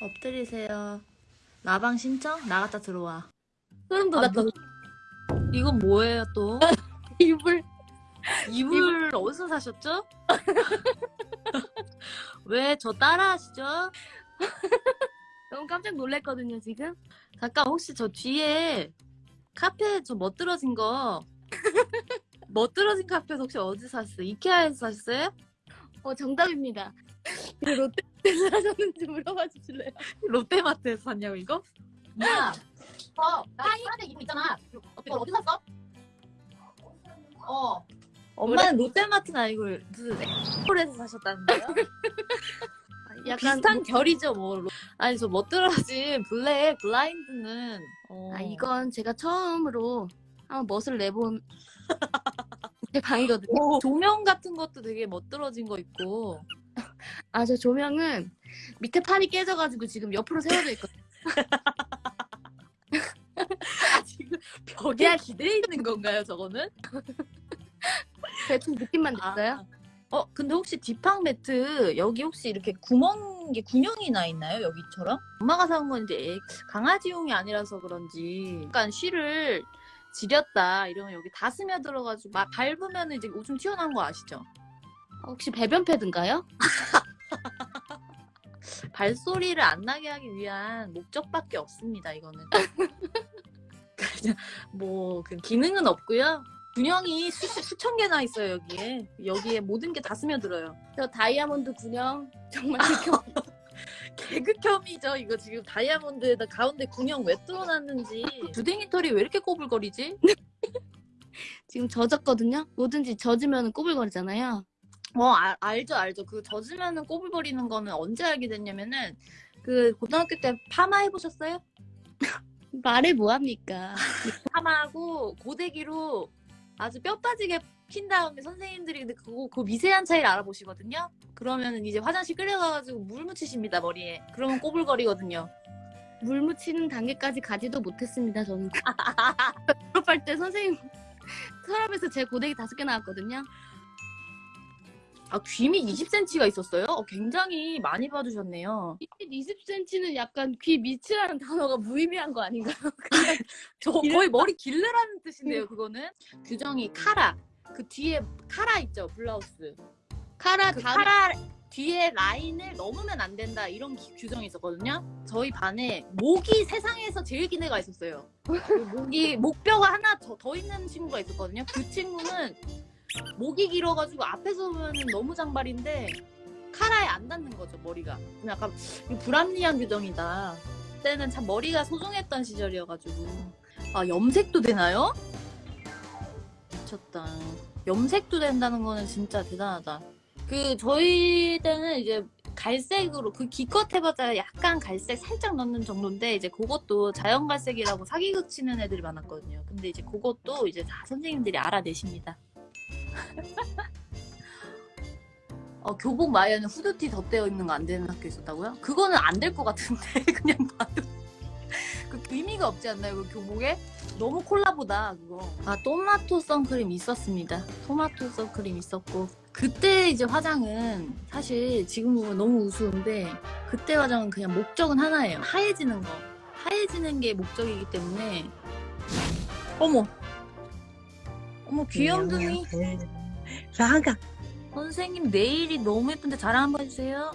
엎드리세요. 라방 신청? 나갔다 들어와. 소름 아, 돋았다. 이건 뭐예요 또? 이불. 이불 어디서 사셨죠? 왜 저 따라 하시죠? 너무 깜짝 놀랐거든요, 지금. 잠깐 혹시 저 뒤에 카페 저 멋들어진 거 멋들어진 카페 혹시 어디서 샀어요? 이케아에서 샀어요? 어, 정답입니다. 그 롯데에서 사셨는지 물어봐 주실래요? 롯데마트에서 샀냐고 이거? 야, 어, 나 파란색 이불 있잖아. 이걸 어디 샀어? 어, 엄마는 롯데마트는 아니고 무슨 엑스폴에서 사셨다는 거예요? 약간 비슷한 결이죠 뭐 아니 저 멋들어진 블랙 블라인드는 어. 아, 이건 제가 처음으로 한번 멋을 내본 제 방이거든요. 오, 조명 같은 것도 되게 멋들어진 거 있고 아, 저 조명은 밑에 판이 깨져가지고 지금 옆으로 세워져 있거든요. 지금 벽에 기대 있는 건가요 저거는? 대충 느낌만 냈어요. 아. 어 근데 혹시 디팡 매트 여기 혹시 이렇게 구멍 게 군형이 나 있나요 여기처럼? 엄마가 사온 건 이제 애- 강아지용이 아니라서 그런지 약간 쉬를 지렸다 이러면 여기 다 스며들어가지고 막 밟으면 이제 오줌 튀어나온 거 아시죠? 혹시 배변 패드인가요? 발소리를 안 나게 하기 위한 목적밖에 없습니다 이거는 그냥 뭐그 기능은 없고요 균형이 수, 수천 개나 있어요 여기에 여기에 모든 게 다 스며들어요 저 다이아몬드 군형 정말 극혐. 개그혐이죠 이거 지금 다이아몬드에다 가운데 군형 왜 뚫어놨는지 주댕이 털이 왜 이렇게 꼬불거리지? 지금 젖었거든요. 뭐든지 젖으면 꼬불거리잖아요. 어 알, 알죠 알죠 그 젖으면은 꼬불거리는 거는 언제 알게 됐냐면은 그 고등학교 때 파마 해보셨어요? 말을 뭐합니까? 파마하고 고데기로 아주 뼈 빠지게 핀 다음에 선생님들이 근데 그거 그 미세한 차이를 알아보시거든요. 그러면은 이제 화장실 끌려가가지고 물 묻히십니다 머리에. 그러면 꼬불거리거든요. 물 묻히는 단계까지 가지도 못했습니다. 저는 졸업할 때 선생님 서랍에서 제 고데기 다섯 개 나왔거든요. 아 귀미 20cm가 있었어요? 어, 굉장히 많이 봐주셨네요. 20cm는 약간 귀 밑이라는 단어가 무의미한 거 아닌가요? 저 거의 머리 길르라는 뜻인데요 그거는. 규정이 카라. 그 뒤에 카라 있죠 블라우스. 카라 그 다음 카라 뒤에 라인을 넘으면 안 된다 이런 기- 규정이 있었거든요. 저희 반에 목이 세상에서 제일 긴 애가 있었어요. 그 목이 목뼈가 하나 더, 더 있는 친구가 있었거든요. 그 친구는 목이 길어가지고 앞에서 보면 너무 장발인데 카라에 안 닿는 거죠 머리가. 약간 불합리한 규정이다. 그때는 참 머리가 소중했던 시절이어가지고 아 염색도 되나요? 미쳤다. 염색도 된다는 거는 진짜 대단하다. 그 저희 때는 이제 갈색으로 그 기껏 해봤자 약간 갈색 살짝 넣는 정도인데 이제 그것도 자연 갈색이라고 사기극 치는 애들이 많았거든요. 근데 이제 그것도 이제 다 선생님들이 알아내십니다. 어, 교복 마에는 후드티 덧대어 있는 거 안 되는 학교 있었다고요? 그거는 안 될 것 같은데 그냥 봐도. 그 의미가 없지 않나요 그 교복에? 너무 콜라보다 그거. 아 토마토 선크림 있었습니다. 토마토 선크림 있었고. 그때 이제 화장은 사실 지금 보면 너무 우스운데 그때 화장은 그냥 목적은 하나예요. 하얘지는 거. 하얘지는 게 목적이기 때문에 어머 어머 귀염둥이 사과. 선생님 내일이 너무 예쁜데 자랑 한번 해주세요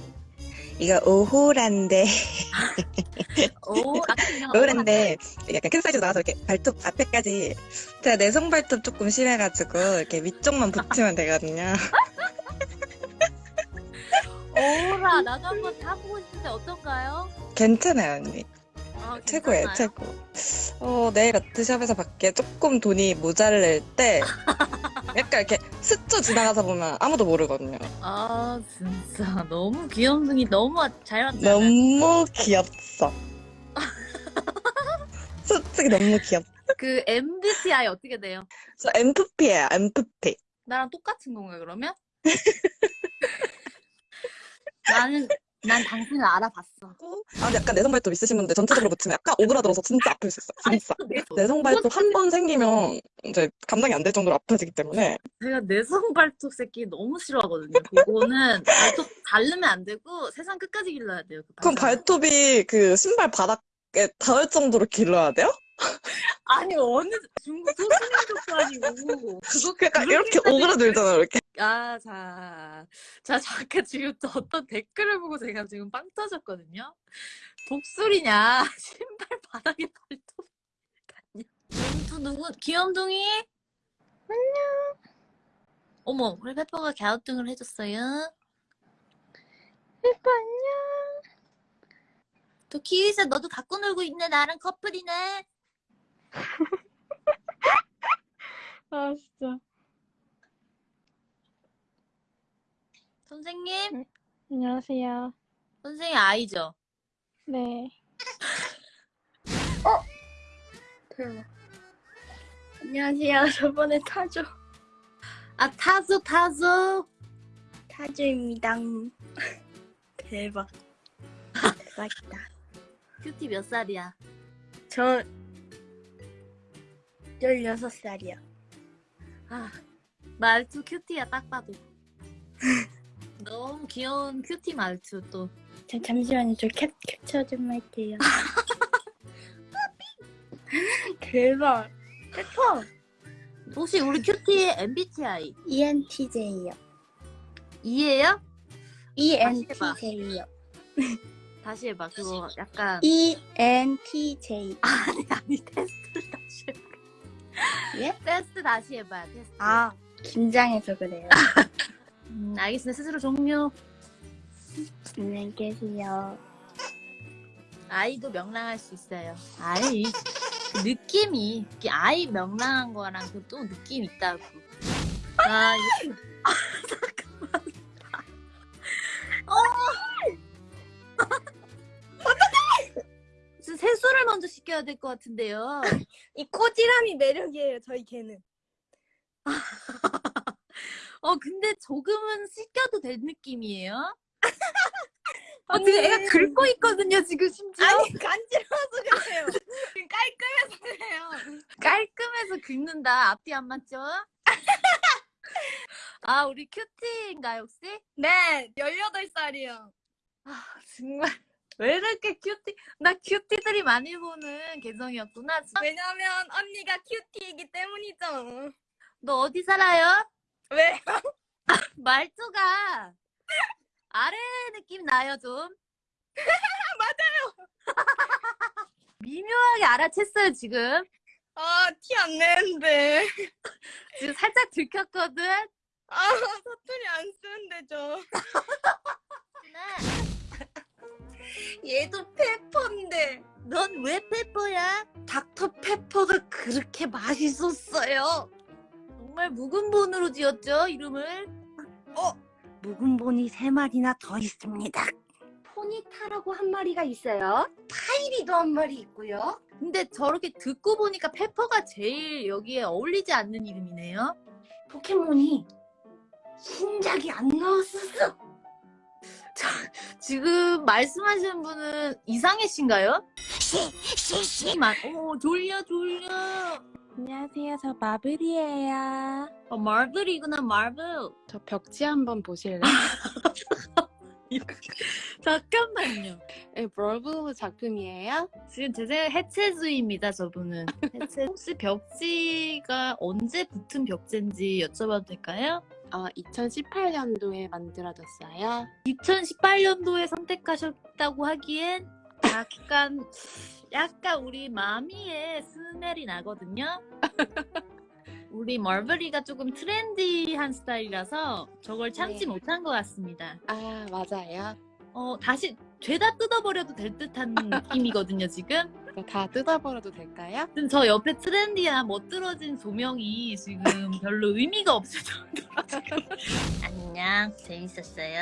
이거 오호란데, 오 그냥 오호란데, 약간 큰 사이즈 나와서 이렇게 발톱 앞에까지, 제가 내성 발톱 조금 심해가지고, 이렇게 위쪽만 붙이면 되거든요. 오라 나도 한번 타보고 싶은데 어떤가요? 괜찮아요, 언니. 아, 최고예요? 최고. 어, 내일 아트샵에서 밖에 조금 돈이 모자랄 때, 약간 이렇게 스쳐 지나가서 보면 아무도 모르거든요. 아 진짜 너무 귀염둥이 너무 잘 왔잖아 너무 귀엽어. 솔직히 너무 귀엽어. 그 MBTI 어떻게 돼요? 저 MFP예요, MFP. 나랑 똑같은 건가요 그러면? 나는 난 당신을 알아봤어. 아, 근데 약간 내성 발톱 있으신 분들 전체적으로 붙이면 약간 오그라들어서 진짜 아플 수 있어요. 진짜. 내성 발톱 한 번 생기면 이제 감당이 안 될 정도로 아파지기 때문에 제가 내성 발톱 새끼 너무 싫어하거든요. 그거는 발톱 자르면 안 되고 세상 끝까지 길러야 돼요. 그 그럼. 발톱이 그 신발 바닥에 닿을 정도로 길러야 돼요? 아니 어느 중국 소수민족도 아니고 그거 약간 이렇게 오그라들잖아요, 이렇게. 아, 자, 자, 잠깐 지금 또 어떤 댓글을 보고 제가 지금 빵 터졌거든요. 독수리냐, 신발 바닥에 발톱 같냐. 또 누구, 귀염둥이? 안녕. 어머, 우리 페퍼가 갸우뚱을 해줬어요. 페퍼 안녕. 또 키위스 너도 갖고 놀고 있네, 나랑 커플이네. 아 진짜. 선생님? 안녕하세요. 선생님 아이죠? 네. 대박. 안녕하세요. 저번에 타조 아, 타조, 타조. 타조입니다. 대박. 대박이다. cutie 몇 살이야? 저 16살이요. 아, 말투 cutie야, 딱 봐도. 너무 귀여운 cutie 말투 또. 자, 잠시만요. 저 캡, 캡처 좀 할게요. 대박. 페퍼. 혹시 우리 큐티의 MBTI ENTJ요. E 해봐. ENTJ요. 다시 해봐. 그거 약간. ENTJ. 아니, 아니, 해봐. 예? 테스트 다시 해봐요, 테스트. 아, 긴장해서 그래요. 음, 알겠습니다. 스스로 종료. 안녕히 계세요. 아이도 명랑할 수 있어요. 아이, 그 느낌이, 아이 명랑한 거랑 그또 느낌 있다고. 아, 세수를 먼저 시켜야 될 것 같은데요. 이 꼬지람이 매력이에요, 저희 개는. 어, 근데 조금은 씻겨도 될 느낌이에요? 어. 지금 애가 긁고 있거든요, 지금 심지어. 아니, 간지러워서 그래요. 깔끔해서 그래요. 깔끔해서 긁는다. 앞뒤 안 맞죠? 아, 우리 큐티인가요, 혹시? 네, 18살이요. 아, 정말. 왜 이렇게 큐티, 나 큐티들이 많이 보는 계정이었구나. 왜냐면 언니가 큐티이기 때문이죠. 너 어디 살아요? 왜? 말투가 아래 느낌 나요, 좀. 맞아요. 미묘하게 알아챘어요, 지금. 아, 티 안 내는데. 지금 살짝 들켰거든? 아, 사투리 안 쓰는데, 저. 얘도 페퍼인데. 넌 왜 페퍼야? 닥터 페퍼가 그렇게 맛있었어요. 정말 묵은 본으로 지었죠, 이름을? 어, 묵은 본이 세 마리나 더 있습니다. 포니타라고 한 마리가 있어요. 파이리도 한 마리 있고요. 근데 저렇게 듣고 보니까 페퍼가 제일 여기에 어울리지 않는 이름이네요. 포켓몬이 신작이 안 나왔었어. 지금 말씀하시는 분은 이상해 씨인가요? 만, 오, 졸려, 졸려. 안녕하세요. 저 마블이에요. 어, 마블이구나, 마블. 저 벽지 한번 보실래요? 잠깐만요. 네, 멀브 작품이에요. 지금 제 생각에 해체주의입니다, 저분은. 해체. 혹시 벽지가 언제 붙은 벽지인지 여쭤봐도 될까요? 어, 2018년도에 만들어졌어요. 2018년도에 선택하셨다고 하기엔 약간 약간 우리 mommy의 smell이 나거든요. 우리 멀버리가 조금 트렌디한 스타일이라서 저걸 참지 네. 못한 것 같습니다. 아, 맞아요. 어 다시 죄다 뜯어버려도 될 듯한 느낌이거든요 지금. 이거 다 뜯어버려도 될까요? 지금 저 옆에 트렌디한 멋들어진 조명이 지금 별로 의미가 없을 정도로 지금. 안녕 재밌었어요.